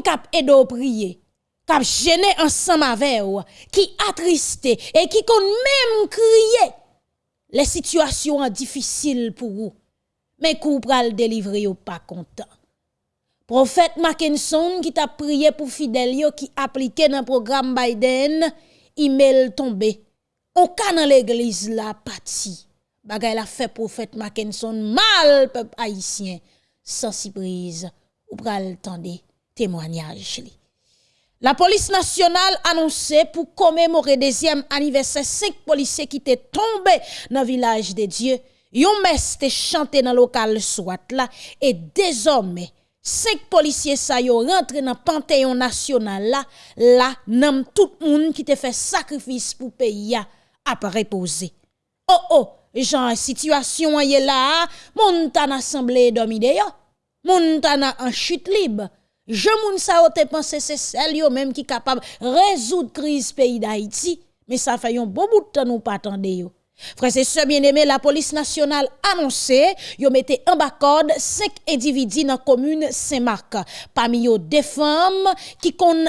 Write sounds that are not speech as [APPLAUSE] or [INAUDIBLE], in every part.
moun kap edo priye, kap jene ensemble avec qui attristé et qui kon même crier les situations difficiles pour vous. Mais kou pral délivrer ou pas content. Prophète Mackinson qui t'a prié pour fidèle qui appliqué dans le programme Biden, email tombé. On ka dans l'église la parti. Bagay la fait prophète Mackinson mal peuple haïtien sans surprise ou pral témoignage La police nationale annoncé pour commémorer deuxième anniversaire cinq policiers qui étaient tombés dans le village de Dieu. Yon messe te chanté dans local soit là et désormais cinq policiers sa yo rentré dans panthéon national là là nam tout monde qui te fait sacrifice pour pays a reposer. Oh oh, genre situation est là, moun tan assemblée dormi yo. Moun tan en chute libre. Je moun sa te pensé c'est celle yo même qui capable résoudre crise pays d'Haïti, mais ça fait un bon bout de temps nous pas attendre yo. Frères et sœurs bien-aimés, la police nationale annoncé, yo mette en bas code cinq individus dans la commune Saint-Marc. Parmi eux, des femmes qui kon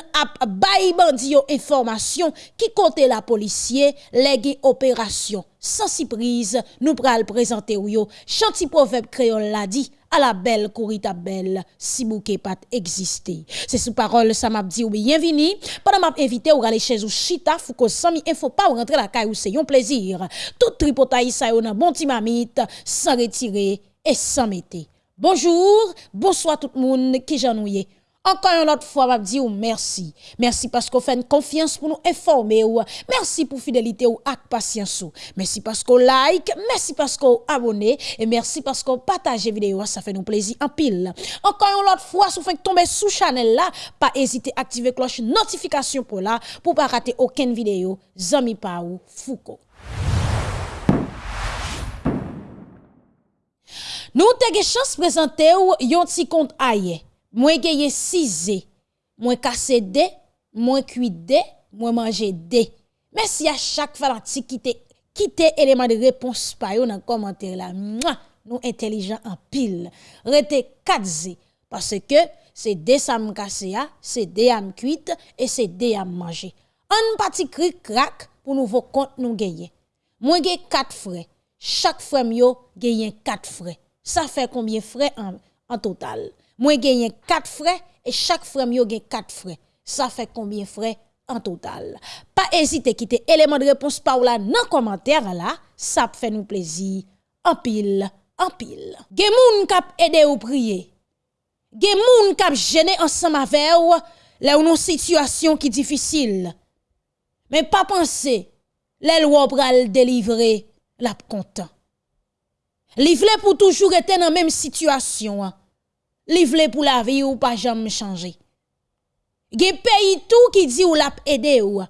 bandi yo information qui compte la policier, les opération. Sans surprise, nous pral présenter yo. Chanti proverbe créole l'a dit à la belle courita belle si bouquet pas exister. C'est sous parole ça m'a dit ou bienvenue. Pendant m'a invité ou aller chez ou chita fou ko sami info pas ou rentrer la caille ou c'est un plaisir. Tout tripotaï ça yon bon timamite sans retirer et sans mettre. Bonjour, bonsoir tout le monde qui j'ennuie. Encore une autre fois, je dire merci. Merci parce qu'on fait une confiance pour nous informer. Merci pour fidélité ou ak patience. Merci parce qu'on like, merci parce qu'on abonne et merci parce qu'on partage vidéo. Ça fait nous plaisir en pile. Encore une autre fois, si vous faites tomber sous channel là, pas hésiter à activer cloche notification pour là pour pas rater aucune vidéo. Zami Paou Foucault. Nous avons chance de présenter yon petit compte ailleurs. Moi gagne 6 moi casse de, moi cuit de, moi manger de. Merci à chaque fanatique qui te quitte élément de réponse par yo dans commentaire là. Nous intelligents en pile. Rete 4 parce que c'est des sam casse c'est des am cuite et c'est des am manger. Un petit cri crack pour nouveau compte nous gagner. Moi gagne 4 frais. Chaque frère yo gagne 4 frais. Ça fait combien frais en, en total? Moi gagne 4 frères et chaque frère yo gagne 4 frères. Ça fait combien frères en total Pas hésiter quitter élément de réponse par là dans commentaire là, ça fait nous plaisir en pile, en pile. Gen moun kap aider ou prier. Gen moun kap gêner ensemble avec ou là ou non situation qui difficile. Mais pas penser les lois pral délivrer la content. Livre pour toujours être dans même situation. Hein li pour la vie ou pas jamais changer. Gen pays tout qui dit ou l'a aider ou.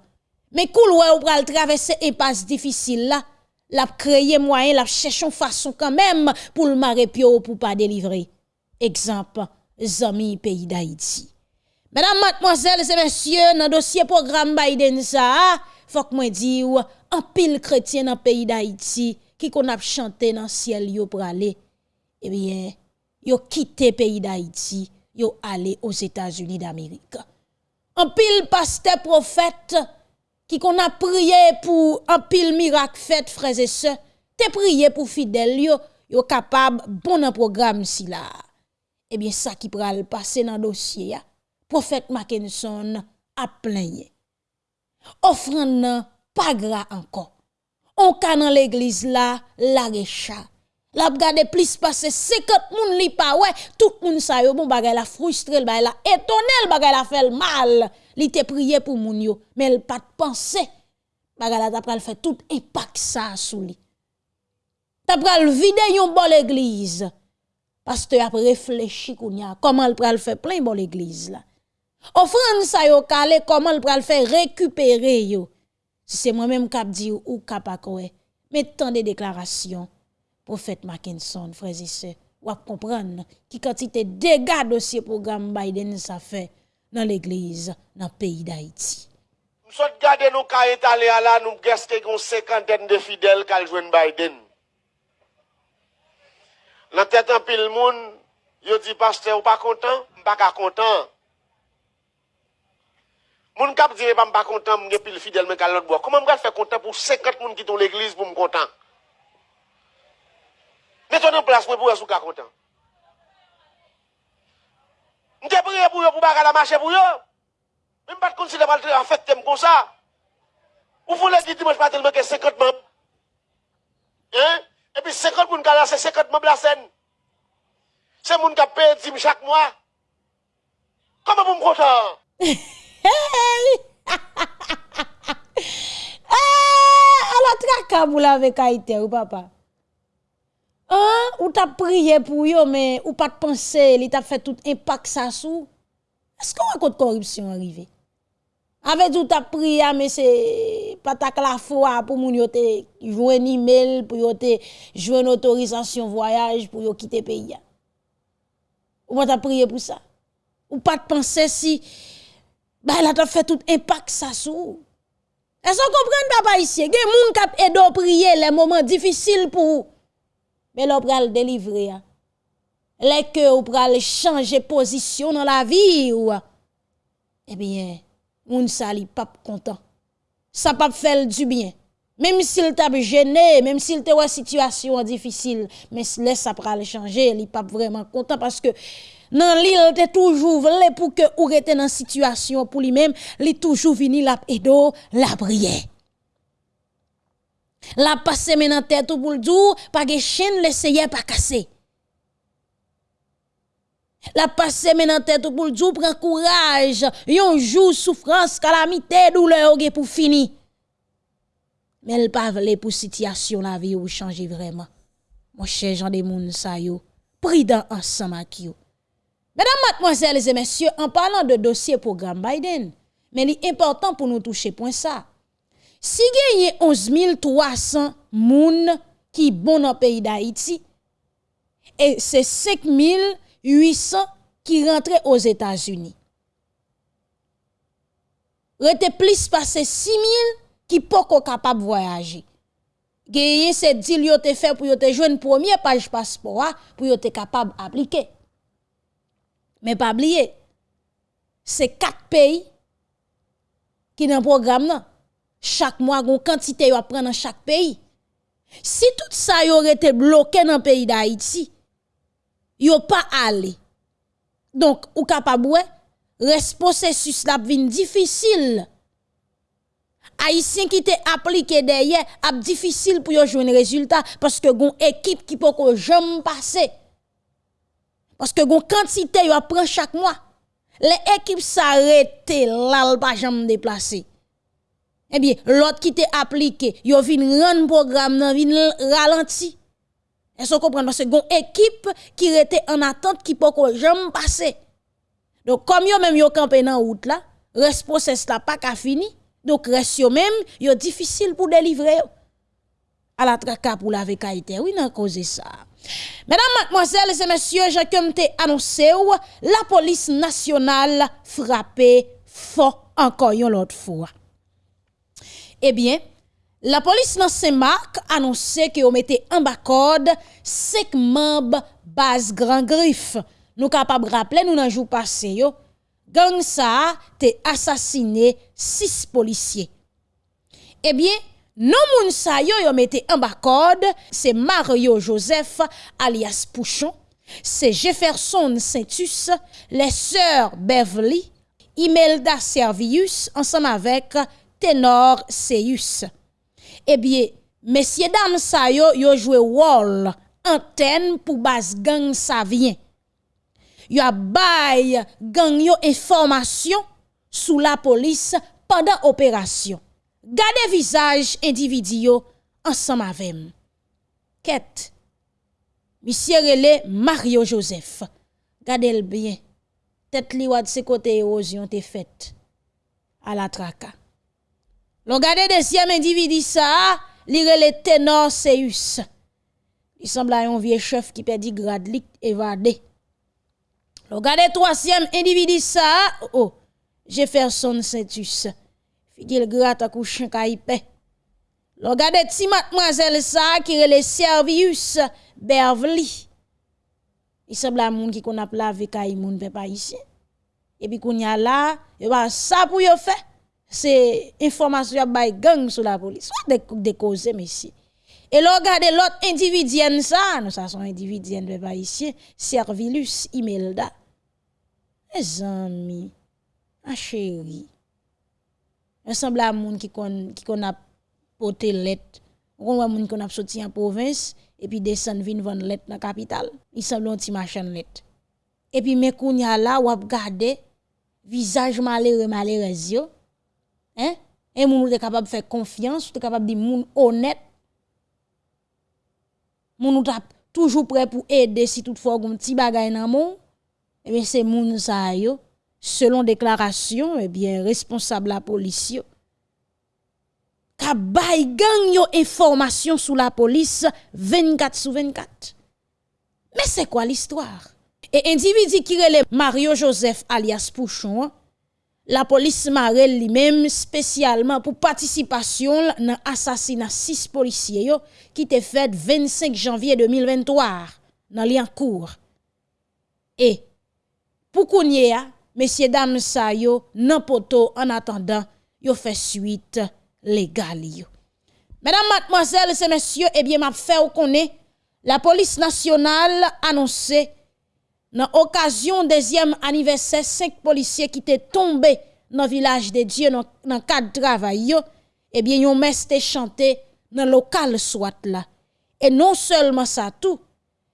Mais koul ou pral traverser impasse difficile là, l'a créer moyen, l'a chercher façon quand même pour le pio pour pas délivrer. Exemple, zami pays d'Haïti. Mesdames, mademoiselles et messieurs, dans dossier programme Biden ça, faut que moi di ou un pile chrétien dans pays d'Haïti qui qu'on a chanté dans ciel yo pour aller. Eh bien, yo quitté pays d'Haïti, yo allé aux États-Unis d'Amérique. Un pile pasteur prophète qui qu'on a prié pour un pile miracle fait frères et sœurs, te prié pour fidèles yo, yo capable bon un programme si là. Eh bien ça qui pral passer dans dossier prophète Mackinson a plein. Offrande pas gras encore. On ka l'église là, la recha la gade plus passer 50 moun li pa ouais tout moun sa yo bon bagay la frustré le bagay la étonné le bagay la fait mal. Li te prié pour moun yo mais elle pas penser bagay la t'a pral fait tout impact ça sou li. T'a pral vide yon bon l'église pasteur a réfléchi kounya comment elle pral faire plein bon l'église là offrande sa yo calé comment elle pral faire récupérer yo. Si c'est moi même cap di ou cap mais tant de déclarations prophète Mackinson, frères et sœurs, ou comprendre qui quantité de dégâts dossier programme Biden ça fait dans l'église, dans le pays d'Haïti. Nous sommes gardés nous quand étalés à là, nous gestons une cinquantaine de fidèles qui jouent Biden. Dans tête en pile monde, yo dit pasteur ou pas content, pas content. Moun kap dire pas content, m'gè pile fidèle mais l'autre bois. Comment m'gè faire content pour 50 personnes qui dans l'église pour me content? plas pou yo sou ka kontan. Mwen te priye pou yo pou baga la mache pou yo. Mwen pat konsile pal tre an fèt tem kon sa. Ou foun lè di dimanj patel mwen ke sekot mèm. Hein? E pi sekot moun ka lase sekot mèm la sen. Se moun ka pe dim chak mwa. Kame moun kontan? Hey! A la traka mou la vek a ite ou papa. Hein, ou t'as prié pour yo mais ou pas de penser, il t'a fait tout impact ça sous. Est-ce qu'on raconte corruption arrivé? Avec tout t'as prié mais c'est pas ta la foi pour moun yo te jouer un email pour yo te jouer une autorisation voyage pour yo quitter pays. Ou pas t'as prié pour ça? Ou pas de penser si bah elle a fait tout impact ça sous. Est-ce qu'on comprend papa ici? Gen moun kap aidé prier les moments difficiles pour mais l'on pral délivrer. Les que ou pral changer position dans la vie ou eh bien moun sa li pas content. Ça pas faire du bien. Même s'il t'a gêné, même s'il te une situation difficile, mais laisse ça pral changer, il pas vraiment content parce que dans l'île te toujours voulu pour que ou rete dans situation pour lui-même, li toujours vini la edo la prière. La passe maintenant tête pour le jour, pas que chaîne l'essayer pas casser. La passe maintenant tête pour le jour, prend courage, yon jour souffrance, calamité, douleur pour fini. Mais elle pas vle pour situation la vie ou changer vraiment. Mon cher Jean de moun sa yo, prudent ensemble avec yo. Mesdames, mademoiselles et messieurs, en parlant de dossier programme Biden, mais il est important pour nous toucher point ça. Si genye 11300 moun ki bon nan peyi d'Haïti, e se 5800 ki rentre os Etats-Unis. Rete plis pase 6000 ki poko kapab voyaje. Genye se dil yo te fe pou yo te jwen premier page paspora pou yo te kapab aplike. Men pa bliye, se 4 peyi ki nan program nan. Chaque mois, une quantité à prendre dans chaque pays. Si tout ça y aurait été bloqué dans le pays d'Haïti, yo pas allé. Donc, ou capable, reste processus la vin difficile. Haïtien qui te appliqué derrière, a difficile pour yo jouer un résultat parce que gon équipe qui peut jamais passer. Parce que gon quantité yo prend chaque mois. Les équipes s'arrêtent là pas jamais déplacer. Eh bien, l'autre qui te appliqué, yo vin rendre programme nan vin ralenti. Est-ce comprenez parce que équipe qui était en attente qui peut jamais passer. Donc comme yo même yo campé dans route là, reste process là pas ka fini. Donc reste yo même yo difficile pour délivrer à la traka pour la vécaïté. Oui, nan cause ça. Mesdames, mademoiselles et messieurs, j'ai comme te annoncé la police nationale frappée fort encore une autre fois. Eh bien, la police dans Saint-Marc annoncé que on mettait en bas code cinq membres base Grand Griffe. Nous capable rappeler nous dans jour passé yo, gang ça te assassiné six policiers. Eh bien, non moun sa yo yo mette en c'est Mario Joseph alias Pouchon, c'est Jefferson Saintus, les sœurs Beverly, Imelda Servius ensemble avec Tenor Seyus. Eh bien, messieurs dames sa yo yo joué wall antenne pour base gang ça vient. Yo a bay gang yo information sous la police pendant opération. Gade visage individu ensemble avec Ket. Monsieur Relé Mario Joseph. Gade bien. Tête li de ce côté érosion te faite à la traka. L'on gade deuxième individu ça, li relé ténor Seus. Il semble un vieux chef qui perdit grade lik évadé. L'on gade troisième individu ça, oh, Jefferson Saintus figil gratte à coucher caïpe. Regardez ti mademoiselle ça qui le Servius Beverly. Il semble à moun qui qu'on a lavé caille moun ici. et puis qu'on y a là, et ben ça pour yo fait, se informasyon ap bay gang sou la polis. Ou de, de koze mesi. E lo gade lot individyen sa, nou sa son individyen de ba isye, servilus imelda. E zanmi, a cheri, e sembla moun ki kon, ki kon ap pote let, kon wè moun kon ap soti an povins, epi desen vin von let nan kapital. I semblon ti machan let. Epi mekoun ya la wap gade, vizaj malere malere zyo, Hein? Et moun est capable de faire confiance, ou capable de dire moun honnête. Moun tap toujours prêt pour aider si toutefois un petit bagay nan moun. Eh bien c'est moun sa yo selon déclaration eh bien responsable la police yo ka bay gang yo information sous la police 24 sur 24. Mais c'est quoi l'histoire? Et individu qui relève Mario Joseph alias Pouchon, la police marelle lui-même spécialement pour participation dans l'assassinat six policiers yo, qui était fait 25 janvier 2023 dans Liancourt. Et pour qu'on y messieurs dames sa yo nan poto en attendant yo fait suite légale. Mesdames, mademoiselles et messieurs, eh bien m'a fait connaît la police nationale annoncé dans occasion deuxième anniversaire cinq policiers qui étaient tombés dans le village de Dieu dans le cadre de travail eh bien yon messe chanté dans le local soit là. Et non seulement ça tout,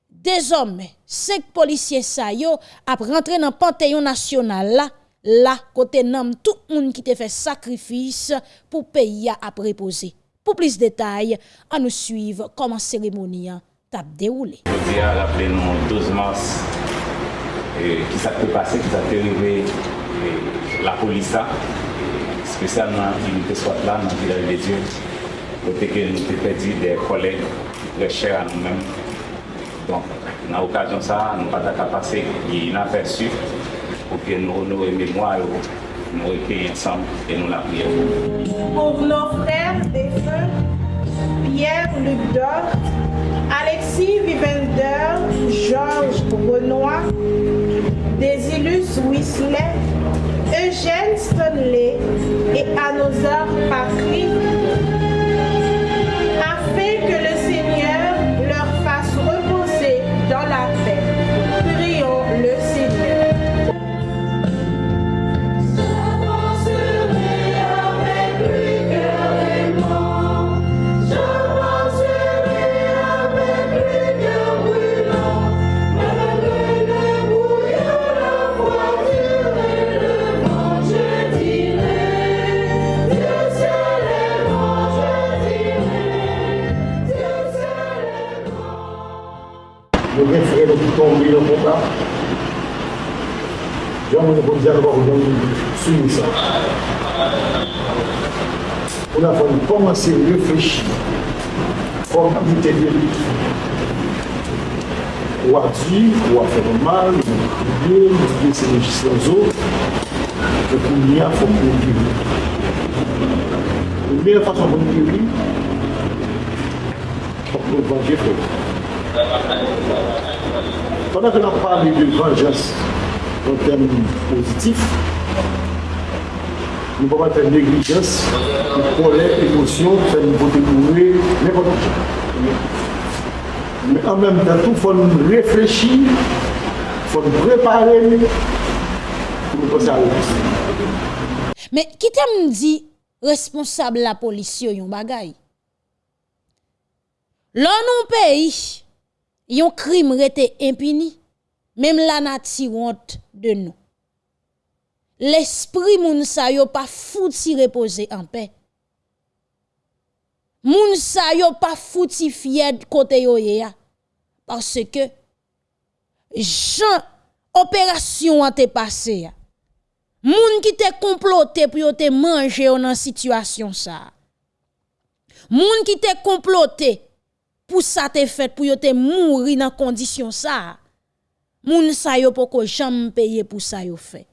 désormais, cinq policiers sa yo ap rentré dans Panthéon national là, là côté nom tout monde qui te fait sacrifice pour pays à reposer. Pour plus de détails, à nous suivre comment cérémonie t'a déroulé. Je nous 12 mars qui s'est passé, qui s'est arrivé la police spécialement l'unité soit là dans le village de Dieu, côté que nous avons perdu des collègues très chers à nous-mêmes. Donc, dans l'occasion ça, nous pas passer inaperçu pour que nous honorer mémoire, nous recueillir ensemble et nous la prions. Pour nos frères défunts, Pierre Luc Dor, Alexis Vivender, Georges Renoir, Désilus Whistler, Eugène Stanley et Anosar Patry, Avoir suivi ça. On a commencer à réfléchir. Comment ou à dire, ou à faire mal, ou crier, ou dire c'est législation aux autres. N'y a, il faut qu'on guérir. La meilleure façon pour nous guérir, c'est pour nous venger. Pendant parlons de vengeance en termes positifs, nous ne pouvons pas faire négligence, colère, émotion, faire une beauté mourir, n'importe quoi. Mais en même temps, il faut nous réfléchir, il faut nous préparer pour nous à. Mais qui t'aime dit responsable la police yo yon bagay? L'on non pays, yon crime rete impuni, même la nature honte de nous. L'esprit moun sa yo pas fouti reposer en paix. Moun sa yo pas fouti fier côté yo ye ya parce que Jean opération a été passé. Moun qui te comploté pour te manger dans situation ça. Moun qui te comploté pour ça te fait pour te mourir dans condition ça. Moun sa yo poko jamais payer pour ça yo fait.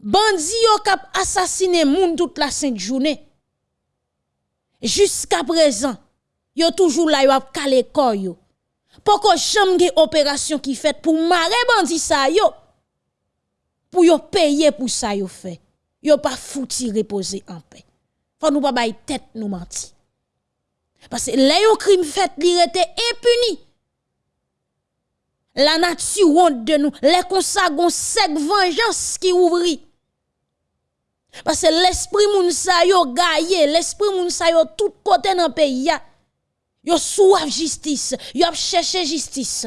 Bandi yo kap assassiné moun toute la sainte journée. Jusqu'à présent, yo toujours là yo ap calé corps yo. Poko jamais gen opération qui fait pour marrer bandi sa yo. pour yo payer pour ça yo fait. Yo pas fouti reposer en paix. Faut nous pas bailler tête nous menti. Parce que les yo crime fait li rete impuni. La nature honte de nous, les consagon sec vengeance qui ouvri. Parce que l'esprit moun sa yo gaye, l'esprit moun sa yo tout côté dans pays ya. Yo soif justice, yo ap chercher justice.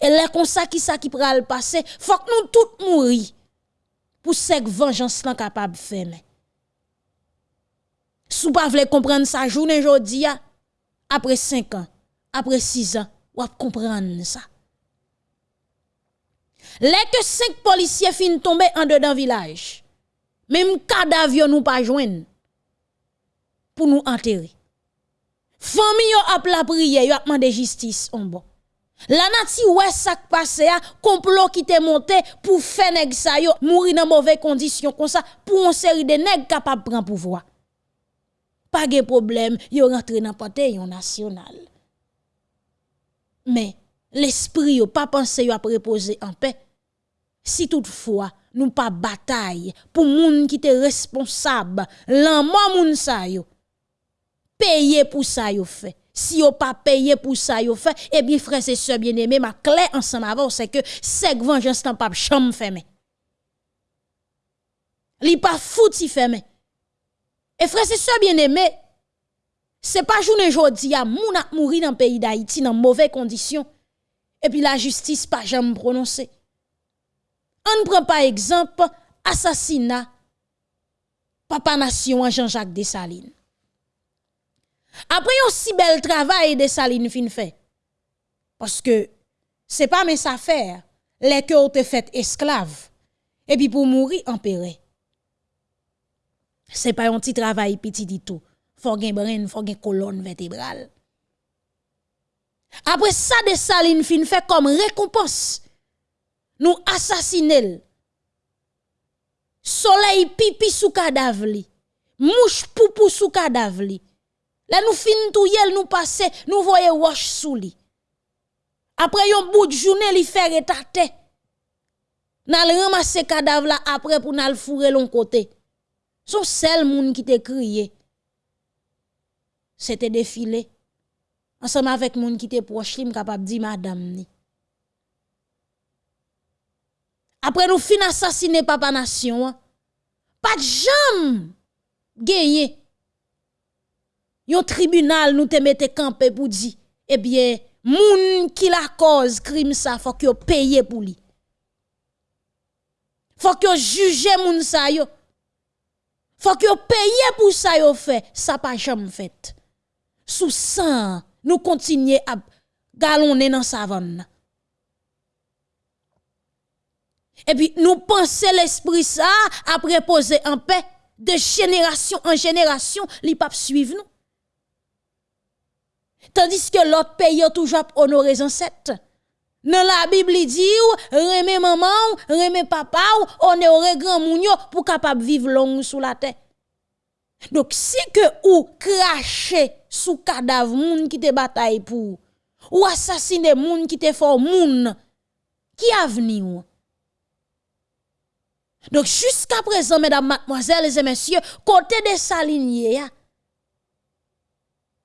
Et les ça qui ça qui pral passer, faut que nous tous mourir pour cette vengeance là capable faire. Sou pas vle comprendre ça journée jodi après 5 ans, après 6 ans, ou comprendre ça. Les que 5 policiers fin tomber en dedans village. Même cadavre nous pas joindre pour nous enterrer. Famille yo ap la prière, yo ap demandé justice on bon. La nati ouais ça passé a complot qui te monté pour faire nèg sa yo mourir dans mauvaise condition comme ça pour une série de nèg capable prendre pouvoir. Pas de problème, yo rentre dans panthéon national. Mais l'esprit yo pas pensé yo a reposer en paix. Si toutefois nous pas bataille pour moun qui te responsable, l'an moun sa yo. Pour ça yo fait. Si yo pas payé pour ça yo fait eh bien frère c'est sœur bien-aimé ma clé ensemble avant c'est que c'est vengeance tant pas chambre fermé li pas fouti fermé et frère c'est sœur bien-aimé c'est pas journée jodi a moun a mouri dans pays d'Haïti dans mauvaises conditions et puis la justice pas jamais prononcé on prend par exemple assassinat papa nation Jean-Jacques Dessalines après un si bel travail de Saline fin fait. Parce que c'est pas mes affaires, les que été fait esclaves. Et puis pour mourir empéré. C'est pas un petit travail petit du tout. Faut gen brin, faut gen colonne vertébrale. Après ça de Saline fin fait comme récompense. Nous assassiner. Soleil pipi sous cadavre Mouche poupou sous cadavre Là nous fin tout nous passer, nous voyons wash sous li. Après yon bout de journée li fait retate. N'al ramasser cadavre après pour n'al fourrer l'on côté. Son seul moun qui te crié. C'était défilé. Ensemble avec moun qui te proche li capable di madame. Après nous fin assassiner papa nation. Pas de jam gagné. Yon tribunal nous te mette campé pour dire eh bien moun qui la cause crime ça faut que paye pour lui. Faut que juge moun ça yo. Faut que paye pour ça yo fait. Ça pas jamais fait. Sous sang nous continuer à galonner dans savane et puis nous penser l'esprit ça après poser en paix de génération en génération li pas suivre nous Tandis que l'autre pays a toujours honoré les ancêtres. Dans la Bible, il dit, remé maman, remé papa, honoré grand mounio pour capable vivre long sous la terre. Donc, si que ou cracher sous cadavre moun qui te bataille pour, ou assassiner moun qui te fort moun, qui a venu Donc, jusqu'à présent, mesdames, mademoiselles et messieurs, côté de sa lignée,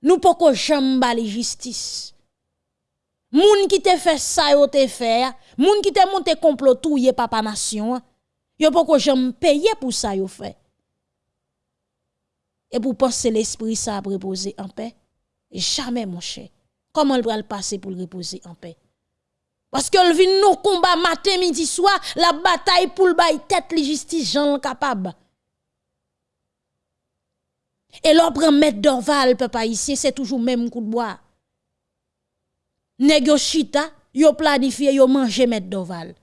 nous pouvons jamais la justice. Moun qui te fait ça yo te fait, moun qui te monté complot touye papa nation, yo poko jamais payer pour ça yo fait. Et pour penser l'esprit ça a reposer en paix, jamais mon cher. Comment va le passer pour le reposer en paix? Parce que le vin nos combat matin midi soir, la bataille pour le bail tête la justice Jean capable. Et l'on prend mettre d'orval, papa ici, c'est toujours même coup de bois. Nèg chita, yo planifié, yo manger mettre d'orval.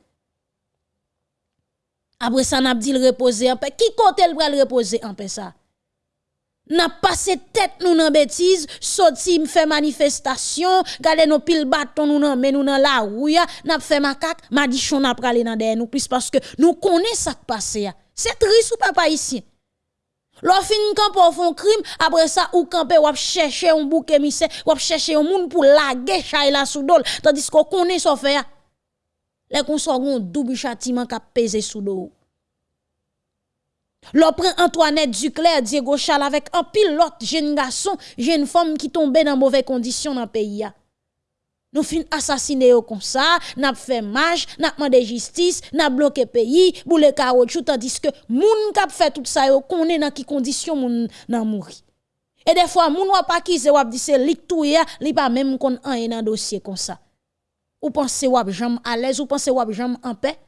Après ça, n'a dit le reposer en paix. Qui côté le reposer en paix ça? N'a passé tête nous dans bêtise, sorti fait manifestation, gade nos pile bâton nous nan mais nous dans la rue, n'a fait macaque, m'a dit chon n'a pralé dans derrière nous plus parce que nous connaissons ça qui passe C'est triste ou papa ici? L'on fin camp font crime, après ça ou camper ou chercher un bouc émissaire, ou chercher un monde pour laguer chay la sous tandis qu'on connaît ça fait. Les qu'on double châtiment qui pesé sous dos. L'on prend Antoinette Duclerc, Diego Chal avec un pilote, jeune garçon, jeune femme qui tombe dans mauvaises conditions dans le pays. Nous fin assassiner comme ça, n'a fait marche, n'a demandé justice, n'a bloqué pays, boule caoutchouc tandis que moun k'ap fait tout ça yo connaît dans qui condition moun nan mouri. Et des fois moun wa pas qui se wap di c'est lik touya, li pas même kon an dans dossier comme ça. Ou pensez wap jam à l'aise, ou pensez wap jam en paix?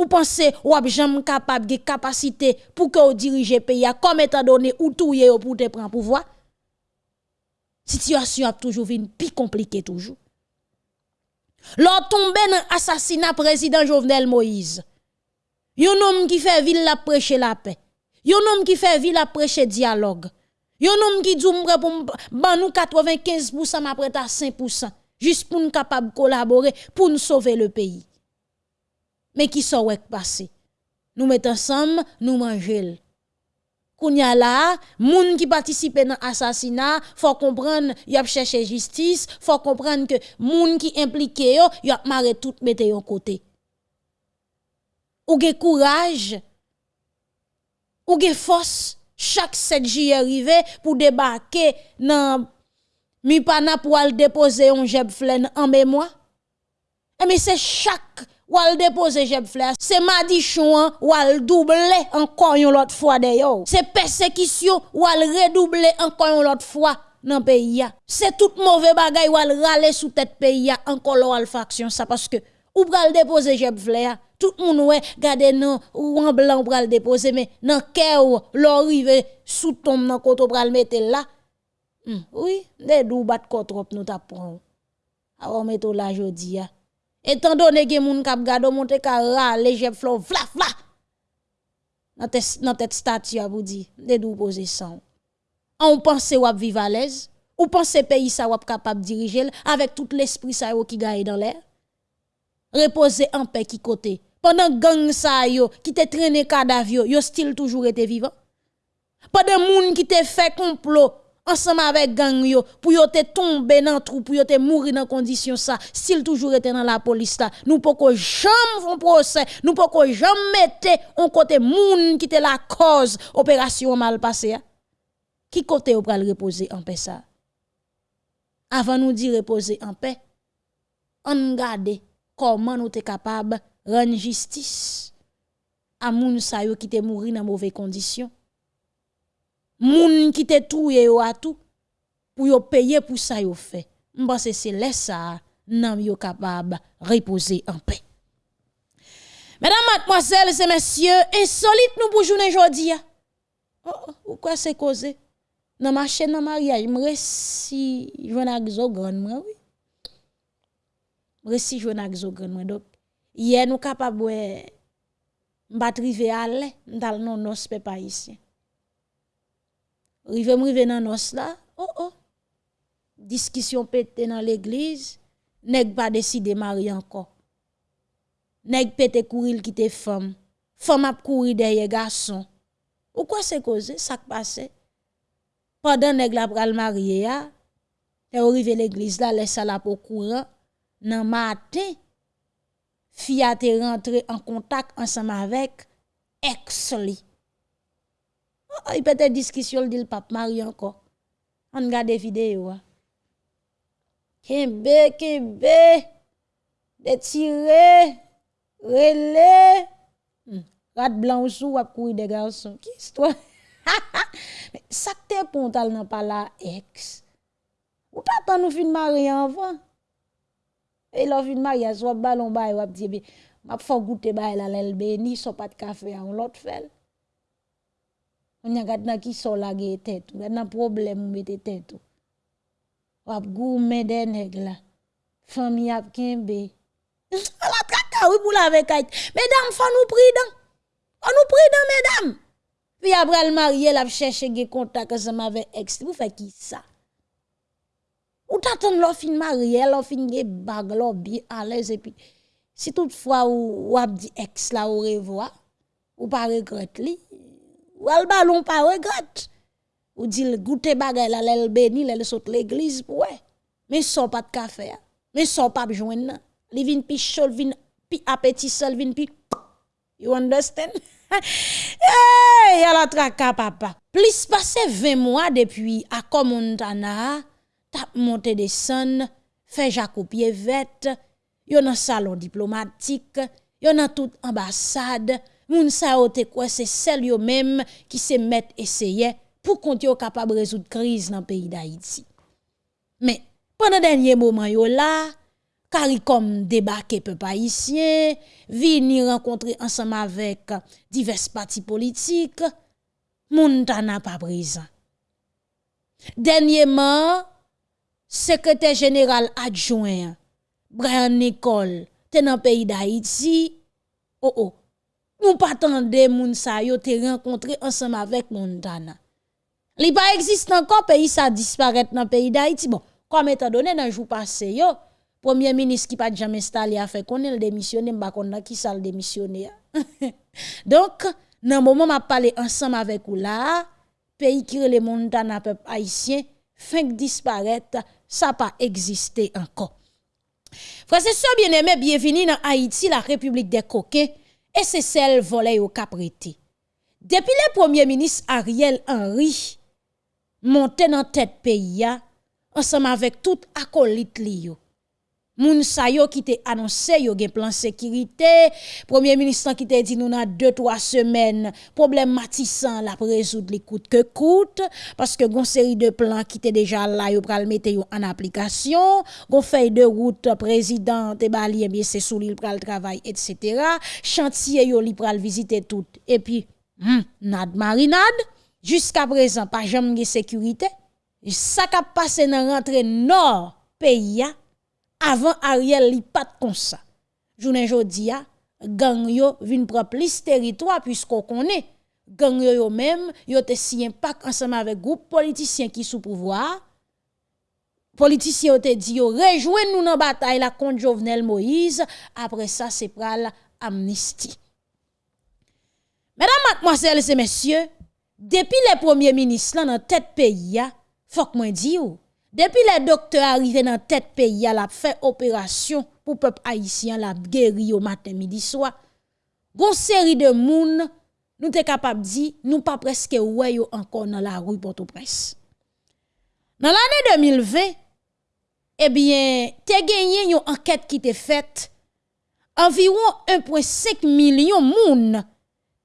Ou pensez wap jam capable de capacité pour que ou dirige pays comme étant donné ou touye pour te prendre pouvoir? Situation a toujours venu plus compliquée toujours. Lors tombé dans assassinat président Jovenel Moïse. Yon homme qui fait ville la prêcher la paix. Yon homme qui fait ville la prêcher dialogue. Yon homme qui dit pour ban nous 95% m'a prêt à 5% juste pour nous capable collaborer pour nous sauver le pays. Mais qui sont passé? Nous mettons ensemble, nous mangeons Kounya la, moun qui participe dans l'assassinat, faut comprendre, y a cherché justice, faut comprendre que moun qui impliqué yo, y a marre tout mette yon côté. Ou ge courage, ou ge force, chaque 7 juillet arrivé pour débarquer dans mi pana pour aller déposer un jeb en mémoire. Et eh, mais c'est chaque ou al déposer jeb fleur c'est madichon ou al doubler encore une autre fois d'ailleurs c'est persécution ou al redoubler encore une autre fois dans pays c'est tout mauvais bagay ou al râler sous tête pays encore l'al faction ça parce que ou pral déposer jeb fleur tout le monde ouais non ou en blanc pral déposer mais dans cœur l'arrive sous tombe dans côté pral mettre là hmm, oui des dou bat trop nous t'a prend alors metto là jodi Étant donné que moun kap gado monte ka rale jeb flow vla vla. Dans tête statue a vous dit, de dou poser sang. On pense wap vive l'aise, ou pense pays ça wap capable diriger avec tout l'esprit ça qui gagne dans l'air. Reposer en paix qui côté. Pendant gang ça yo qui te traîné cadavre yo, yo still toujours été vivant. Pendant moun qui te fait complot ensemble avec gang yo pour yo te tomber dans trou pour yo te mourir dans condition ça s'il toujours était dans la police là. Nous poko jamais font procès nous poko jamais mettre on côté moun qui était la cause opération mal passée hein? qui côté ou pral reposer en paix ça? Avant nous dire reposer en paix on garde comment nous sommes capable rendre justice à moun sa qui te mourir dans mauvaises conditions moun qui te touye yo atou pour yo payer pour ça yo fait m'pense c'est laisse ça nan yo capable reposer en paix Mesdames, mademoiselles et messieurs, insolite nous pour journée aujourd'hui. Oh, pourquoi c'est causé? Dans ma chaîne, dans mariage, me récit, je n'ai grand, moi, oui. Me récit, je n'ai grand, moi. Donc, hier, nous capables, m'bat rivé à l'aise, dans le non-nos, pas ici. Rive m'rive dans nos là. Oh oh. Discussion pété dans l'église, nèg pas décidé marier encore. Nèg pété courir quitter femme. Femme a courir derrière garçon. Ou quoi c'est causé ça qui passe? Pendant nèg la pral marier ya, et arrivé l'église là, laisse la pour courant nan matin. Fille a été rentré en contact ensemble avec ex li. Oh, il peut être discussion dit le pape Marie encore. On regarde des vidéos. Kembe, kembe, détiré, relé. Hmm. Rat blanc sous a courir des garçons. Qui histoire? [LAUGHS] Ça que t'es pontal nan pas la ex. Ou t'attends nous fin marier avant? Et là fin marier soit ballon bay ou dit m'a faut goûter bay la lel béni so pas de café on l'autre. On y a gade qui sont la tête, on a problème ou mette tête. Wap goume de nèg la. Famille ap kembe. Oui pour la kait. Mesdames, faut nous prudent. Faut nous prudent mesdames. Puis après le marié la des contact ensemble avec ex. Vous faites qui ça? Ou t'attend l'on fin marié, l'on fin l'on bien à l'aise et puis si toutefois ou, ou la au revoir, ou pas regrette ou al ballon pas regrette. Ou dit goûter bagay la l'el béni, l'el saute l'église ouais. Mais son pas de café. Mais son pas joindre. Li vin pichol vin puis appétit seul vin puis [TSK] you understand? [LAUGHS] hey, la traka papa. Plus passé 20 mois depuis à Montana, tap monté des son, fait Jacob vête, yon un salon diplomatique, yon a toute ambassade, moun sa ote quoi c'est celle yo même qui se met essayer pour qu'on yo capable résoudre crise dans le pays d'Haïti. Mais pendant dernier moment yo là, CARICOM débarqué peuple haïtien, venir rencontrer ensemble avec divers partis politiques, Montana pas présent. Dernièrement, secrétaire général adjoint Brian Nicole, dans le pays d'Haïti, oh oh, nous pas attendre moun sa yo te rencontrer ensemble avec Montana. Li pas existe encore pays ça disparaît dans pays d'Haïti. Bon, comme étant donné dans jour passé yo, premier ministre qui pas jamais installé a fait qu'on le démissionné, konn qui ça le démissionné. [LAUGHS] Donc, dans moment m'a parlé ensemble avec ou là, pays qui le Montana peuple haïtien fin disparaître, ça pas existé encore. Frère, c'est bien aimé, bienvenue dans Haïti, la République des coquins, et c'est celle volée au caprété. Depuis le premier ministre Ariel Henry, monté dans tête pays, ensemble avec tout acolyte Moun sa yo qui te annoncé yo gen plan sécurité, premier ministre qui te dit nous dans 2 3 semaines, problème matissant la résoudre les coûte que coûte parce que gon série de plans qui étaient déjà là yo pral mettre yo en application, gon feuille de route président te bali bien c'est sous l'île pral travail etc. Chantier yo li pral visiter tout et puis hmm, nad marinade jusqu'à présent pas jamais sécurité. Ça qui passé dans rentrée nord pays Avant Ariel li pat kon sa. Jounen jodi a, gang yo vin prop lis teritwa puisqu'on connaît. Gang yo yo même, yo te siyen pak ensemble avec groupe politicien qui sous pouvoir. Politicien te dit yo rejoignez nous dans bataille la contre Jovenel Moïse, après ça c'est pral amnistie. Mesdames, mademoiselles et messieurs, depuis les premiers ministres dans tête pays, faut que moi dise depuis les docteurs arrivés dans tête pays, la fait opération pour peuple haïtien, la guéri au matin, midi, soir. Gon série de moun, nous sommes capables de dire, nous pas presque encore dans la rue Port-au-Prince. Dans l'année 2020, eh bien, te gagné une enquête qui était faite. Environ 1,5 million moun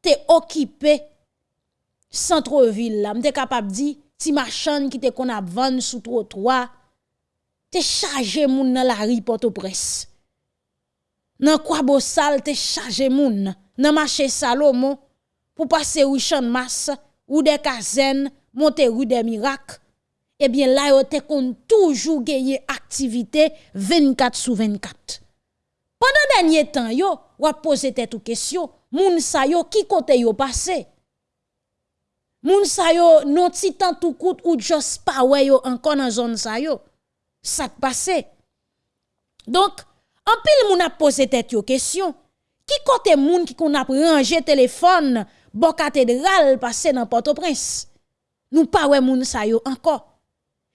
te occupé centre-ville là. M'te capable dire ti machin qui te kon a vendre sous trottoir te chargé moun dans la rue Port-au-Prince. Nan quoi beau sale te chargé moun nan marché Salomon pour passer rue Champ Masse ou des Kazen monter rue des Miracles. Eh bien là yo te kon toujours gagner activité 24 sur 24 pendant dernier temps yo ou poser tête question moun sa yo qui côté yo passé Moun sa yo non ti tant tout coûte ou just pas ouais yo encore dans zone sa yo. Ça passé. Donc, en pile moun a posé tête yo question. Qui côté moun qui qu'on a rangé téléphone bon cathédrale passé dans Port-au-Prince? Nous pas ouais moun sa yo encore.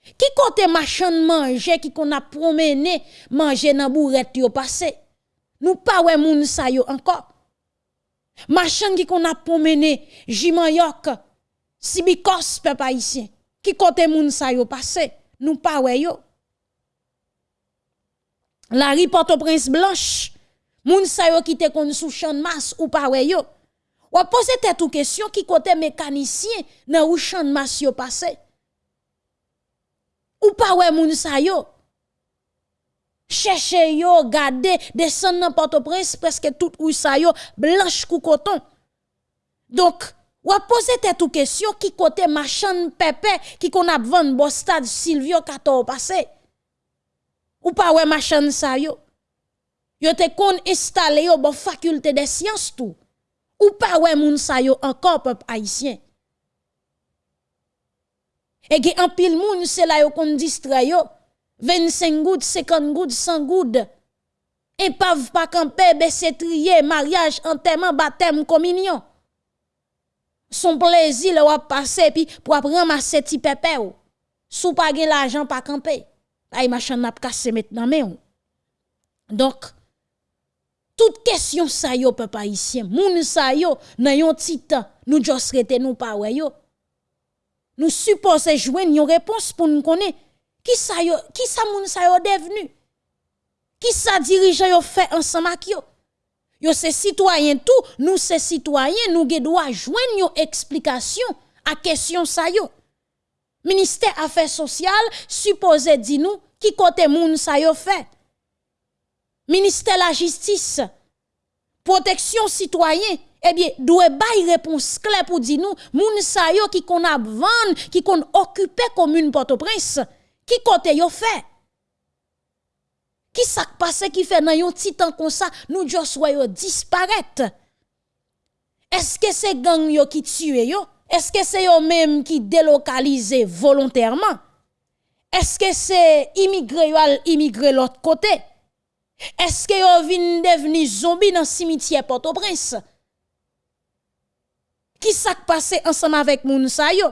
Qui côté machin manger qui qu'on a promené manger dans bourrette yo passé? Nous pas ouais moun sa yo encore. Machin qui qu'on a promené Jimayok si bikos peuple haïtien qui côté moun sa yo passé nous pas wè yo. La ri Port-au-Prince blanche moun sa yo qui te kon sous champ de masse ou wè yo. Ou poser tête ou question qui côté mécanicien dans ou champ masse yo passé. Ou pas wè moun sa yo. Chercher yo garder descendre dans Port-au-Prince presque tout ou sa yo blanche kou coton. Donc ou a posé tête ou question qui côté machin pépé qui qu'on a vendre bon stade Silvio 14 passé. Ou pas ouais machin ça yo. Yo te kon installé yo bon faculté des sciences tout. Ou pas ouais moun sa yo encore peuple haïtien. Et qui en pile moun c'est là yo kon distrait yo 25 gouttes, 50 gouttes, 100 gouttes. Épave pas camper, baisser trier, mariage, enterrement, baptême, communion son plaisir le wap passer puis pour ramasser ti pépé ou sou pas gen l'argent pas camper ay machin n'a cassé maintenant mais donc toute question ça yo peuple haïtien, moun sa yo nan yon titan, nous jos rete nous pas ouais yo. Nous supposons jouer une réponse pour nous connaître qui ça yo, qui ça moun sa yo devenu? Qui ça dirigeant yo fait ensemble avec yo? Yo c'est citoyen tout, nous c'est citoyen, nous doit joindre une explication à question ça yo. Ministère Affaires sociales supposé di nous qui côté moun sa yo fait. Ministère la justice, protection citoyen, eh bien, doit bay réponse claire pour dire nous, moun sa yo qui kon a vendre, qui kon occupé commune Port-au-Prince, qui côté yo fait. Qui ça passe qui fait dans yon titan comme ça, nous just yo. Est-ce que c'est gang yo qui tue yo? Est-ce que c'est eux même qui délocalisent volontairement? Est-ce que c'est immigré ou immigré l'autre côté? Est-ce que yo vin devenu zombie dans le cimetière Port-au-Prince? Qui s'est passé ensemble avec moun sa yo?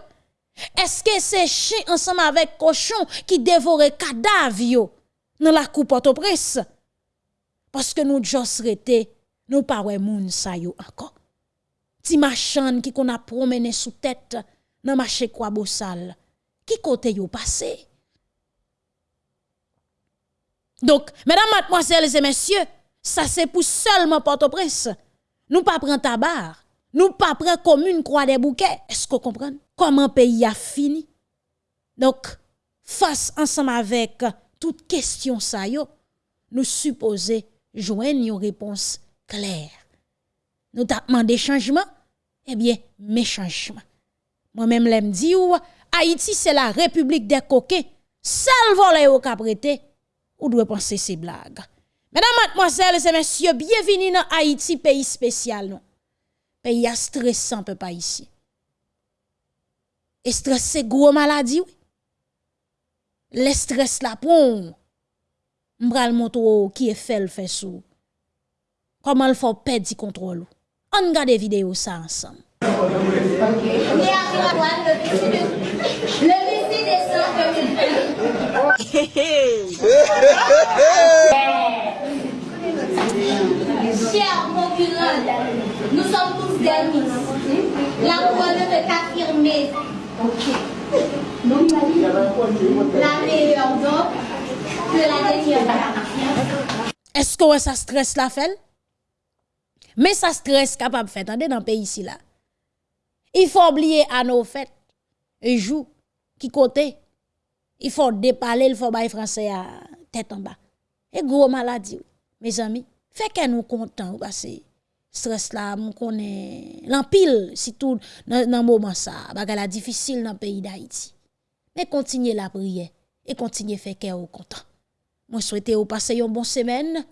Est-ce que c'est chien ensemble avec cochon qui dévore cadavre dans la coupe Port-au-Prince? Parce que nous jos rete, nous pas moun sa yo encore. Ti machan qui qu'on a promené sous tête dans marché quoi qui côté yo passé? Donc mesdames mademoiselles et messieurs ça c'est pour seulement Port-au-Prince. Nous pas prendre tabac. Nous pas prendre commune croix des bouquets. Est-ce que vous comprenez comment pays a fini? Donc face ensemble avec toute question ça yo nous supposer joindre une réponse claire nous avons demandé changement eh bien, mes changements. Moi-même, l'aime dit ou, Haïti, c'est la république des coquets. Seul volet au caprété, ou doit penser ces blagues. Mesdames, mademoiselles et messieurs, bienvenue dans Haïti, pays spécial, non? Pays stressant, peu pas ici. Et stress, c'est gros maladie, oui. le stres la pou, mbral montrou ki e fel fe sou. Koman l fò pedi kontrol ou. An gade videyo sa ansan. Chère concurrente, nous sommes tous d'amis. La couronne est affirmée. Ok. la meilleure dop ke la denye dop. Esko wè sa stres la fel? Men sa stres kapab fèt, an de nan pe yisi la. I fò oubliye an nou fèt, e jou, ki kote, i fò depale, il fò bay franse a tèt an ba. E gro maladi, me zami, fè ke nou kontan ou basè. stres la, moun konen, l'ampil, si tout nan, nan mouman sa, baga la difisil nan peyi da iti. Mais continuez la prière et continuez faire que content. Moi souhaite vous passer une bonne semaine.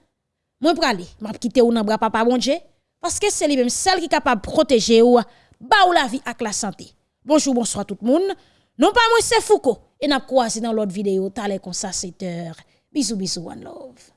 Moi aller, m'a quitter ou dans bras papa bon Dieu parce que c'est lui même celle qui est capable de protéger ou ba ou la vie avec la santé. Bonjour, bonsoir tout le monde. Non pas moi c'est Foucault et n'a croisé dans l'autre vidéo, t'allez comme ça 7 heures. Bisous bisous one love.